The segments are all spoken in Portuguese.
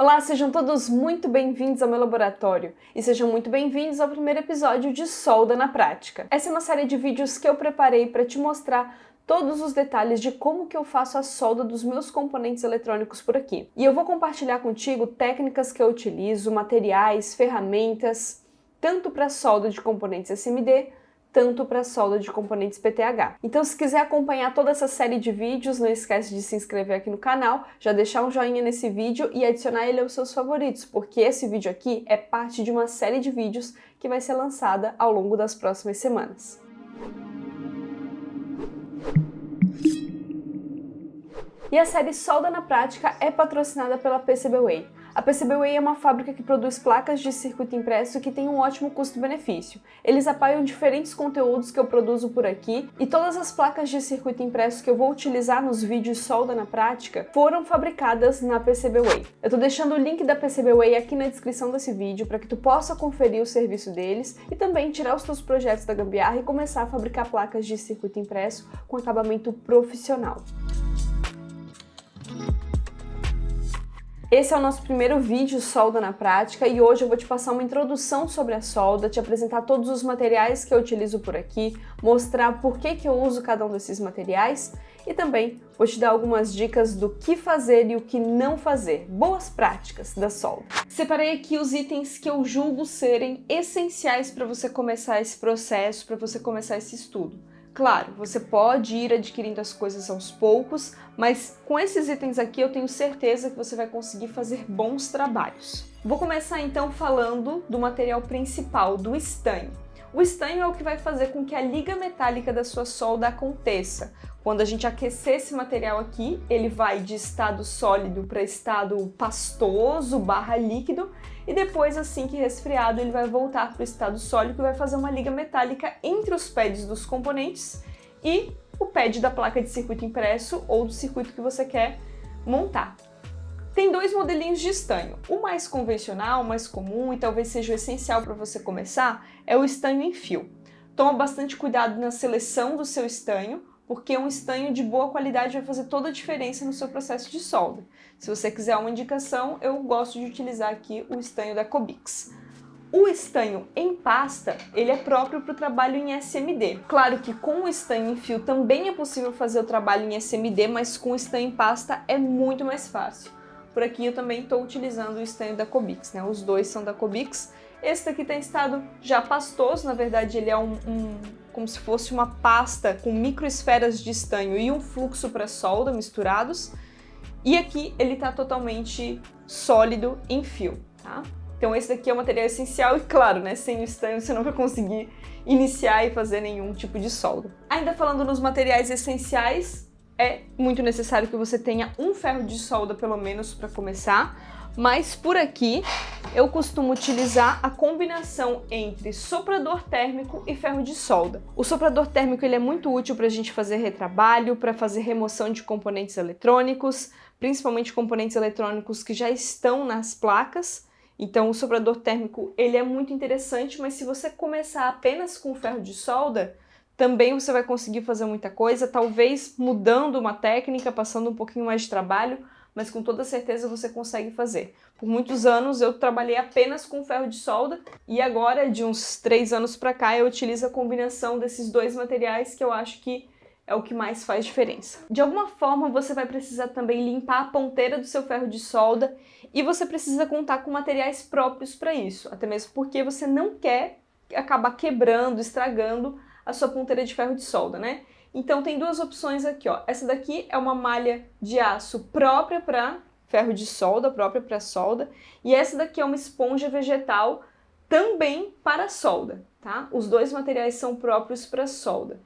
Olá, sejam todos muito bem-vindos ao meu laboratório e sejam muito bem-vindos ao primeiro episódio de Solda na Prática. Essa é uma série de vídeos que eu preparei para te mostrar todos os detalhes de como que eu faço a solda dos meus componentes eletrônicos por aqui. E eu vou compartilhar contigo técnicas que eu utilizo, materiais, ferramentas, tanto para solda de componentes SMD tanto para solda de componentes PTH. Então se quiser acompanhar toda essa série de vídeos, não esquece de se inscrever aqui no canal, já deixar um joinha nesse vídeo e adicionar ele aos seus favoritos, porque esse vídeo aqui é parte de uma série de vídeos que vai ser lançada ao longo das próximas semanas. E a série Solda na Prática é patrocinada pela PCBWay. A PCBWay é uma fábrica que produz placas de circuito impresso que tem um ótimo custo-benefício. Eles apoiam diferentes conteúdos que eu produzo por aqui e todas as placas de circuito impresso que eu vou utilizar nos vídeos solda na prática foram fabricadas na PCBWay. Eu tô deixando o link da PCBWay aqui na descrição desse vídeo para que tu possa conferir o serviço deles e também tirar os teus projetos da gambiarra e começar a fabricar placas de circuito impresso com acabamento profissional. Esse é o nosso primeiro vídeo solda na prática e hoje eu vou te passar uma introdução sobre a solda, te apresentar todos os materiais que eu utilizo por aqui, mostrar por que, que eu uso cada um desses materiais e também vou te dar algumas dicas do que fazer e o que não fazer, boas práticas da solda. Separei aqui os itens que eu julgo serem essenciais para você começar esse processo, para você começar esse estudo. Claro, você pode ir adquirindo as coisas aos poucos, mas com esses itens aqui eu tenho certeza que você vai conseguir fazer bons trabalhos. Vou começar então falando do material principal, do estanho. O estanho é o que vai fazer com que a liga metálica da sua solda aconteça. Quando a gente aquecer esse material aqui, ele vai de estado sólido para estado pastoso barra líquido e depois, assim que resfriado, ele vai voltar para o estado sólido e vai fazer uma liga metálica entre os pads dos componentes e o pad da placa de circuito impresso ou do circuito que você quer montar. Tem dois modelinhos de estanho. O mais convencional, mais comum e talvez seja o essencial para você começar é o estanho em fio. Toma bastante cuidado na seleção do seu estanho, porque um estanho de boa qualidade vai fazer toda a diferença no seu processo de solda. Se você quiser uma indicação, eu gosto de utilizar aqui o estanho da Cobix. O estanho em pasta, ele é próprio para o trabalho em SMD. Claro que com o estanho em fio também é possível fazer o trabalho em SMD, mas com o estanho em pasta é muito mais fácil. Por aqui eu também estou utilizando o estanho da Cobix, né? Os dois são da Cobix. Esse daqui tem estado já pastoso, na verdade ele é um, um como se fosse uma pasta com microesferas de estanho e um fluxo para solda misturados. E aqui ele está totalmente sólido em fio, tá? Então esse daqui é o material essencial e claro, né, sem o estanho você não vai conseguir iniciar e fazer nenhum tipo de solda. Ainda falando nos materiais essenciais, é muito necessário que você tenha um ferro de solda pelo menos para começar, mas por aqui eu costumo utilizar a combinação entre soprador térmico e ferro de solda. O soprador térmico ele é muito útil para a gente fazer retrabalho, para fazer remoção de componentes eletrônicos, principalmente componentes eletrônicos que já estão nas placas, então o soprador térmico ele é muito interessante, mas se você começar apenas com ferro de solda, também você vai conseguir fazer muita coisa, talvez mudando uma técnica, passando um pouquinho mais de trabalho, mas com toda certeza você consegue fazer. Por muitos anos eu trabalhei apenas com ferro de solda e agora, de uns três anos para cá, eu utilizo a combinação desses dois materiais que eu acho que é o que mais faz diferença. De alguma forma você vai precisar também limpar a ponteira do seu ferro de solda e você precisa contar com materiais próprios para isso, até mesmo porque você não quer acabar quebrando, estragando a sua ponteira de ferro de solda, né? Então tem duas opções aqui, ó. Essa daqui é uma malha de aço própria para ferro de solda, própria para solda, e essa daqui é uma esponja vegetal também para solda, tá? Os dois materiais são próprios para solda.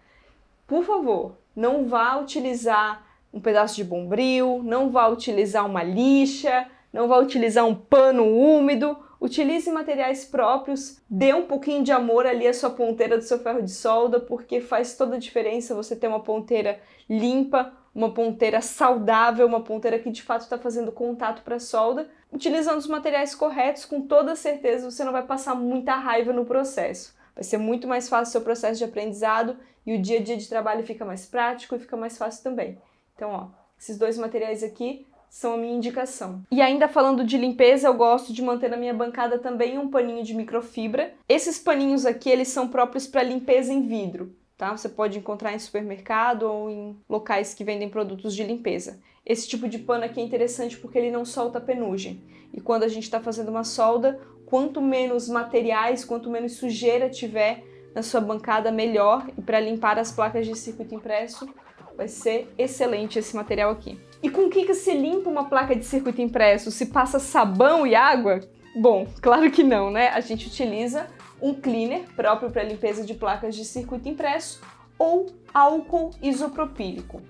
Por favor, não vá utilizar um pedaço de bombril, não vá utilizar uma lixa, não vá utilizar um pano úmido, Utilize materiais próprios, dê um pouquinho de amor ali à sua ponteira do seu ferro de solda, porque faz toda a diferença você ter uma ponteira limpa, uma ponteira saudável, uma ponteira que de fato está fazendo contato para a solda. Utilizando os materiais corretos, com toda certeza você não vai passar muita raiva no processo. Vai ser muito mais fácil o seu processo de aprendizado e o dia a dia de trabalho fica mais prático e fica mais fácil também. Então, ó, esses dois materiais aqui são a minha indicação. E ainda falando de limpeza, eu gosto de manter na minha bancada também um paninho de microfibra. Esses paninhos aqui, eles são próprios para limpeza em vidro, tá? Você pode encontrar em supermercado ou em locais que vendem produtos de limpeza. Esse tipo de pano aqui é interessante porque ele não solta penugem. E quando a gente está fazendo uma solda, quanto menos materiais, quanto menos sujeira tiver na sua bancada, melhor. E para limpar as placas de circuito impresso, vai ser excelente esse material aqui. E com o que, que se limpa uma placa de circuito impresso? Se passa sabão e água? Bom, claro que não, né? A gente utiliza um cleaner próprio para limpeza de placas de circuito impresso ou álcool isopropílico.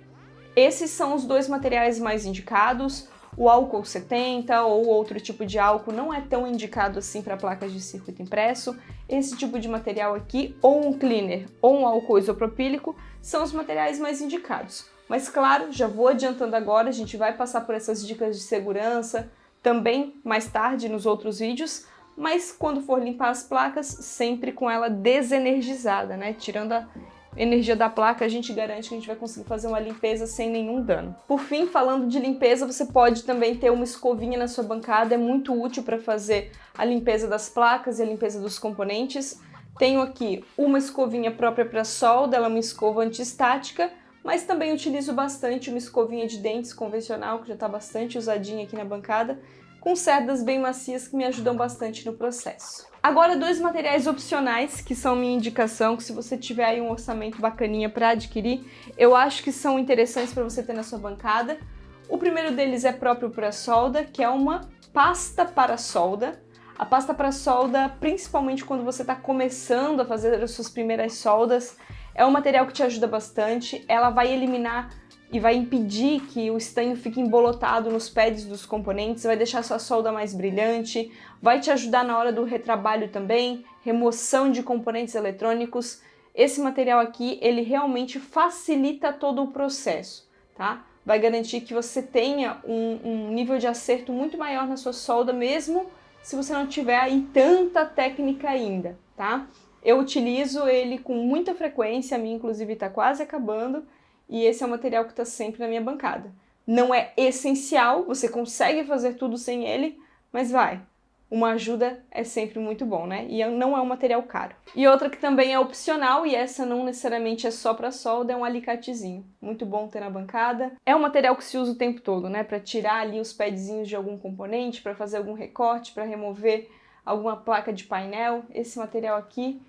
Esses são os dois materiais mais indicados. O álcool 70 ou outro tipo de álcool não é tão indicado assim para placas de circuito impresso. Esse tipo de material aqui, ou um cleaner ou um álcool isopropílico, são os materiais mais indicados. Mas claro, já vou adiantando agora, a gente vai passar por essas dicas de segurança também mais tarde nos outros vídeos, mas quando for limpar as placas, sempre com ela desenergizada, né? Tirando a energia da placa, a gente garante que a gente vai conseguir fazer uma limpeza sem nenhum dano. Por fim, falando de limpeza, você pode também ter uma escovinha na sua bancada, é muito útil para fazer a limpeza das placas e a limpeza dos componentes. Tenho aqui uma escovinha própria para solda, ela é uma escova antiestática, mas também utilizo bastante uma escovinha de dentes convencional, que já está bastante usadinha aqui na bancada, com cerdas bem macias que me ajudam bastante no processo. Agora, dois materiais opcionais, que são minha indicação, que se você tiver aí um orçamento bacaninha para adquirir, eu acho que são interessantes para você ter na sua bancada. O primeiro deles é próprio para solda, que é uma pasta para solda. A pasta para solda, principalmente quando você está começando a fazer as suas primeiras soldas, é um material que te ajuda bastante. Ela vai eliminar e vai impedir que o estanho fique embolotado nos pads dos componentes, vai deixar sua solda mais brilhante, vai te ajudar na hora do retrabalho também, remoção de componentes eletrônicos. Esse material aqui, ele realmente facilita todo o processo, tá? Vai garantir que você tenha um, um nível de acerto muito maior na sua solda, mesmo se você não tiver aí tanta técnica ainda, tá? Eu utilizo ele com muita frequência, a minha inclusive está quase acabando, e esse é o material que está sempre na minha bancada. Não é essencial, você consegue fazer tudo sem ele, mas vai. Uma ajuda é sempre muito bom, né? E não é um material caro. E outra que também é opcional, e essa não necessariamente é só para solda, é um alicatezinho. Muito bom ter na bancada. É um material que se usa o tempo todo, né? Para tirar ali os pedzinhos de algum componente, para fazer algum recorte, para remover alguma placa de painel. Esse material aqui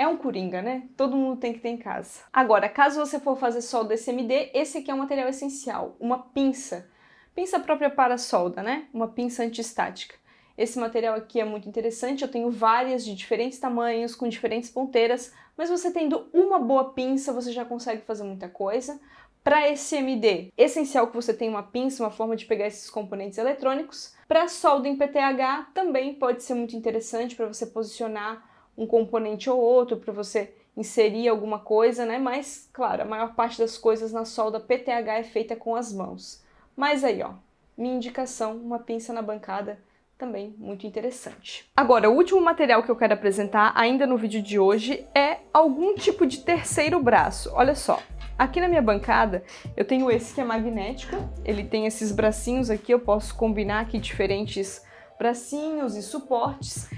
é um coringa, né? Todo mundo tem que ter em casa. Agora, caso você for fazer solda SMD, esse aqui é um material essencial, uma pinça. Pinça própria para solda, né? Uma pinça antiestática. Esse material aqui é muito interessante, eu tenho várias de diferentes tamanhos, com diferentes ponteiras, mas você tendo uma boa pinça, você já consegue fazer muita coisa. Para SMD, essencial que você tenha uma pinça, uma forma de pegar esses componentes eletrônicos. Para solda em PTH, também pode ser muito interessante para você posicionar um componente ou outro para você inserir alguma coisa, né? Mas, claro, a maior parte das coisas na solda PTH é feita com as mãos. Mas aí, ó, minha indicação, uma pinça na bancada, também muito interessante. Agora, o último material que eu quero apresentar ainda no vídeo de hoje é algum tipo de terceiro braço. Olha só, aqui na minha bancada eu tenho esse que é magnético, ele tem esses bracinhos aqui, eu posso combinar aqui diferentes bracinhos e suportes.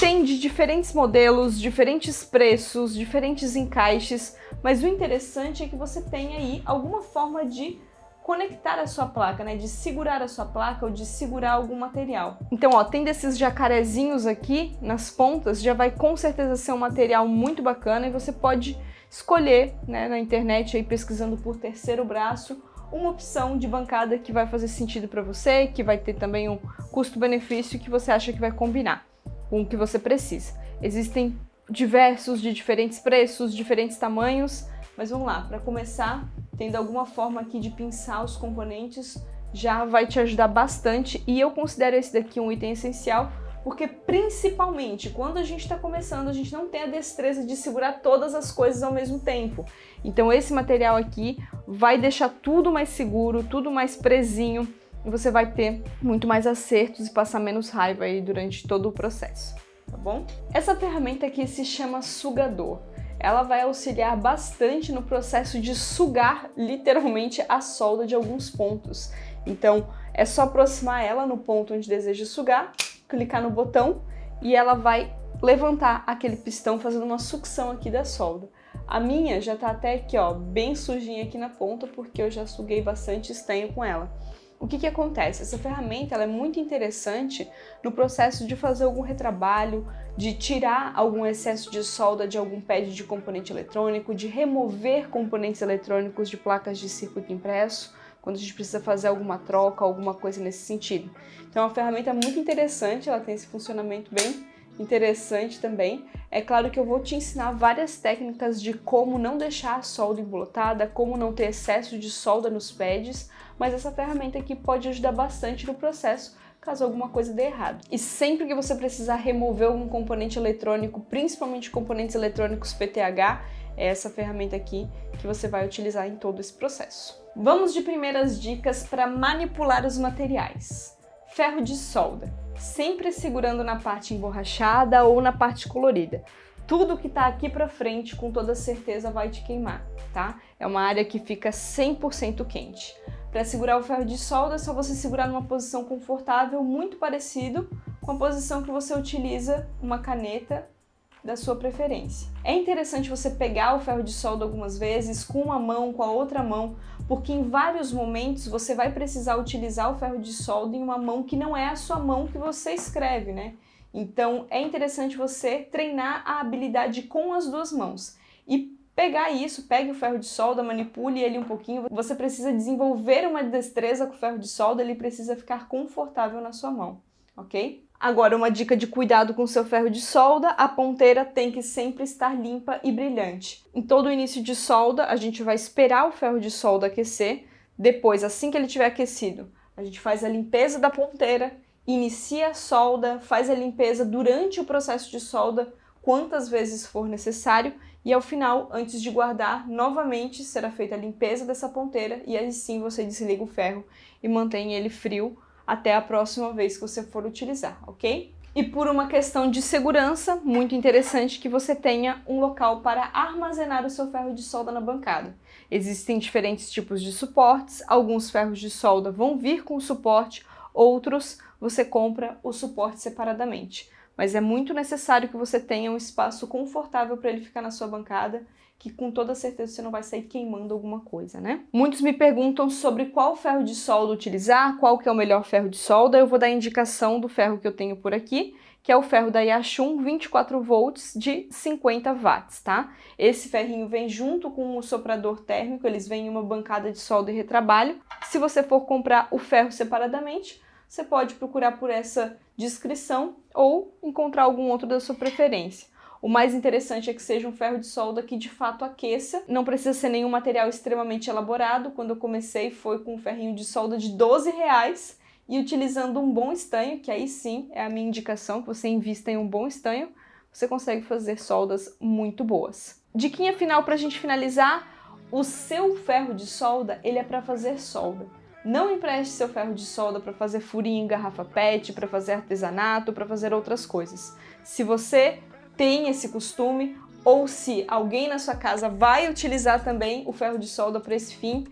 Tem de diferentes modelos, diferentes preços, diferentes encaixes, mas o interessante é que você tem aí alguma forma de conectar a sua placa, né? De segurar a sua placa ou de segurar algum material. Então, ó, tem desses jacarezinhos aqui nas pontas, já vai com certeza ser um material muito bacana e você pode escolher, né, na internet aí pesquisando por terceiro braço, uma opção de bancada que vai fazer sentido para você, que vai ter também um custo-benefício que você acha que vai combinar com o que você precisa. Existem diversos de diferentes preços, diferentes tamanhos, mas vamos lá, para começar, tendo alguma forma aqui de pinçar os componentes, já vai te ajudar bastante e eu considero esse daqui um item essencial porque principalmente quando a gente está começando, a gente não tem a destreza de segurar todas as coisas ao mesmo tempo. Então esse material aqui vai deixar tudo mais seguro, tudo mais presinho, você vai ter muito mais acertos e passar menos raiva aí durante todo o processo, tá bom? Essa ferramenta aqui se chama sugador. Ela vai auxiliar bastante no processo de sugar literalmente a solda de alguns pontos. Então, É só aproximar ela no ponto onde deseja sugar, clicar no botão e ela vai levantar aquele pistão fazendo uma sucção aqui da solda. A minha já tá até aqui, ó, bem sujinha aqui na ponta, porque eu já suguei bastante estanho com ela. O que que acontece? Essa ferramenta é muito interessante no processo de fazer algum retrabalho, de tirar algum excesso de solda de algum pad de componente eletrônico, de remover componentes eletrônicos de placas de circuito impresso, quando a gente precisa fazer alguma troca, alguma coisa nesse sentido. Então é uma ferramenta muito interessante, ela tem esse funcionamento bem interessante também. É claro que eu vou te ensinar várias técnicas de como não deixar a solda embolotada, como não ter excesso de solda nos pads, mas essa ferramenta aqui pode ajudar bastante no processo caso alguma coisa dê errado. E sempre que você precisar remover algum componente eletrônico, principalmente componentes eletrônicos PTH, é essa ferramenta aqui que você vai utilizar em todo esse processo. Vamos de primeiras dicas para manipular os materiais. Ferro de solda sempre segurando na parte emborrachada ou na parte colorida. Tudo que tá aqui pra frente, com toda certeza, vai te queimar, tá? É uma área que fica 100% quente. Para segurar o ferro de solda, é só você segurar numa posição confortável, muito parecido com a posição que você utiliza uma caneta da sua preferência. É interessante você pegar o ferro de solda algumas vezes com uma mão, com a outra mão, porque em vários momentos você vai precisar utilizar o ferro de solda em uma mão que não é a sua mão que você escreve, né? Então é interessante você treinar a habilidade com as duas mãos. E pegar isso, pegue o ferro de solda, manipule ele um pouquinho, você precisa desenvolver uma destreza com o ferro de solda, ele precisa ficar confortável na sua mão, ok? Agora, uma dica de cuidado com seu ferro de solda, a ponteira tem que sempre estar limpa e brilhante. Em todo o início de solda, a gente vai esperar o ferro de solda aquecer, depois, assim que ele estiver aquecido, a gente faz a limpeza da ponteira, inicia a solda, faz a limpeza durante o processo de solda, quantas vezes for necessário, e ao final, antes de guardar, novamente será feita a limpeza dessa ponteira e aí sim você desliga o ferro e mantém ele frio até a próxima vez que você for utilizar, ok? E por uma questão de segurança, muito interessante que você tenha um local para armazenar o seu ferro de solda na bancada. Existem diferentes tipos de suportes, alguns ferros de solda vão vir com suporte, outros você compra o suporte separadamente. Mas é muito necessário que você tenha um espaço confortável para ele ficar na sua bancada que com toda certeza você não vai sair queimando alguma coisa, né? Muitos me perguntam sobre qual ferro de solda utilizar, qual que é o melhor ferro de solda. Eu vou dar a indicação do ferro que eu tenho por aqui, que é o ferro da Yashun 24 volts de 50 watts, tá? Esse ferrinho vem junto com o soprador térmico, eles vêm em uma bancada de solda e retrabalho. Se você for comprar o ferro separadamente, você pode procurar por essa descrição ou encontrar algum outro da sua preferência. O mais interessante é que seja um ferro de solda que de fato aqueça, não precisa ser nenhum material extremamente elaborado. Quando eu comecei foi com um ferrinho de solda de 12 reais e utilizando um bom estanho, que aí sim é a minha indicação, que você invista em um bom estanho, você consegue fazer soldas muito boas. Diquinha final para a gente finalizar, o seu ferro de solda, ele é para fazer solda. Não empreste seu ferro de solda para fazer furinho em garrafa PET, para fazer artesanato, para fazer outras coisas. Se você tem esse costume ou se alguém na sua casa vai utilizar também o ferro de solda para esse fim,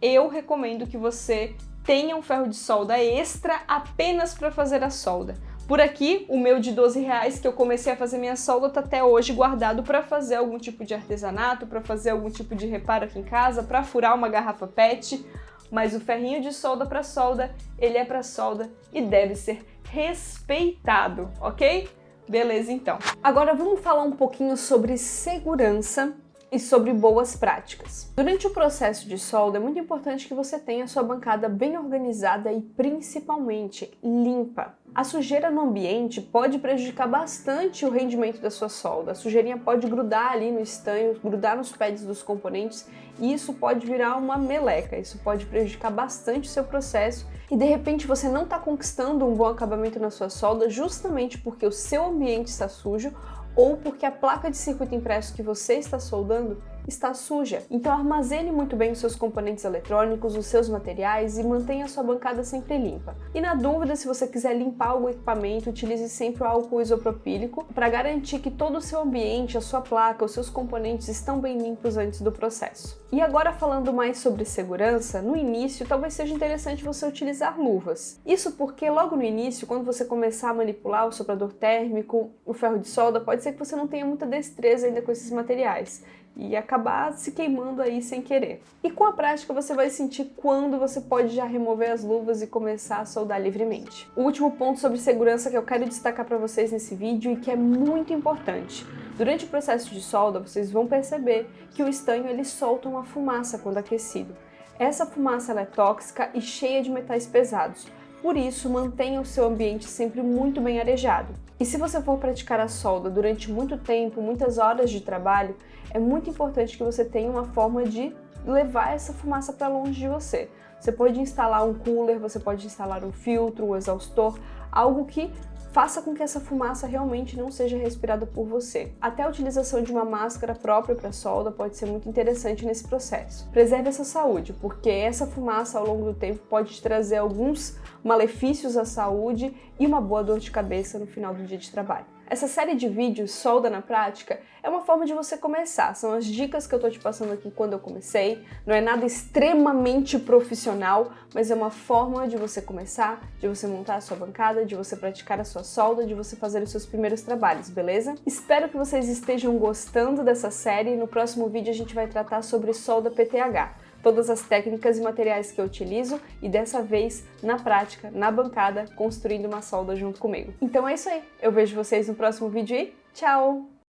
eu recomendo que você tenha um ferro de solda extra apenas para fazer a solda. Por aqui, o meu de 12 reais que eu comecei a fazer minha solda está até hoje guardado para fazer algum tipo de artesanato, para fazer algum tipo de reparo aqui em casa, para furar uma garrafa PET, mas o ferrinho de solda para solda, ele é para solda e deve ser respeitado, ok? Beleza, então. Agora vamos falar um pouquinho sobre segurança e sobre boas práticas. Durante o processo de solda é muito importante que você tenha sua bancada bem organizada e principalmente limpa. A sujeira no ambiente pode prejudicar bastante o rendimento da sua solda. A sujeirinha pode grudar ali no estanho, grudar nos pads dos componentes e isso pode virar uma meleca. Isso pode prejudicar bastante o seu processo e de repente você não está conquistando um bom acabamento na sua solda justamente porque o seu ambiente está sujo ou porque a placa de circuito impresso que você está soldando está suja. Então armazene muito bem os seus componentes eletrônicos, os seus materiais e mantenha a sua bancada sempre limpa. E na dúvida, se você quiser limpar o equipamento, utilize sempre o álcool isopropílico para garantir que todo o seu ambiente, a sua placa, os seus componentes estão bem limpos antes do processo. E agora falando mais sobre segurança, no início talvez seja interessante você utilizar luvas. Isso porque logo no início, quando você começar a manipular o soprador térmico, o ferro de solda, pode ser que você não tenha muita destreza ainda com esses materiais e acabar se queimando aí sem querer. E com a prática você vai sentir quando você pode já remover as luvas e começar a soldar livremente. O último ponto sobre segurança que eu quero destacar para vocês nesse vídeo e que é muito importante. Durante o processo de solda, vocês vão perceber que o estanho ele solta uma fumaça quando aquecido. Essa fumaça é tóxica e cheia de metais pesados, por isso, mantenha o seu ambiente sempre muito bem arejado. E se você for praticar a solda durante muito tempo, muitas horas de trabalho, é muito importante que você tenha uma forma de levar essa fumaça para longe de você. Você pode instalar um cooler, você pode instalar um filtro, um exaustor, algo que faça com que essa fumaça realmente não seja respirada por você. Até a utilização de uma máscara própria para solda pode ser muito interessante nesse processo. Preserve essa saúde, porque essa fumaça ao longo do tempo pode te trazer alguns malefícios à saúde e uma boa dor de cabeça no final do dia de trabalho. Essa série de vídeos, Solda na Prática, é uma forma de você começar. São as dicas que eu tô te passando aqui quando eu comecei. Não é nada extremamente profissional, mas é uma forma de você começar, de você montar a sua bancada, de você praticar a sua solda, de você fazer os seus primeiros trabalhos, beleza? Espero que vocês estejam gostando dessa série. No próximo vídeo a gente vai tratar sobre solda PTH todas as técnicas e materiais que eu utilizo e dessa vez, na prática, na bancada, construindo uma solda junto comigo. Então é isso aí, eu vejo vocês no próximo vídeo e tchau!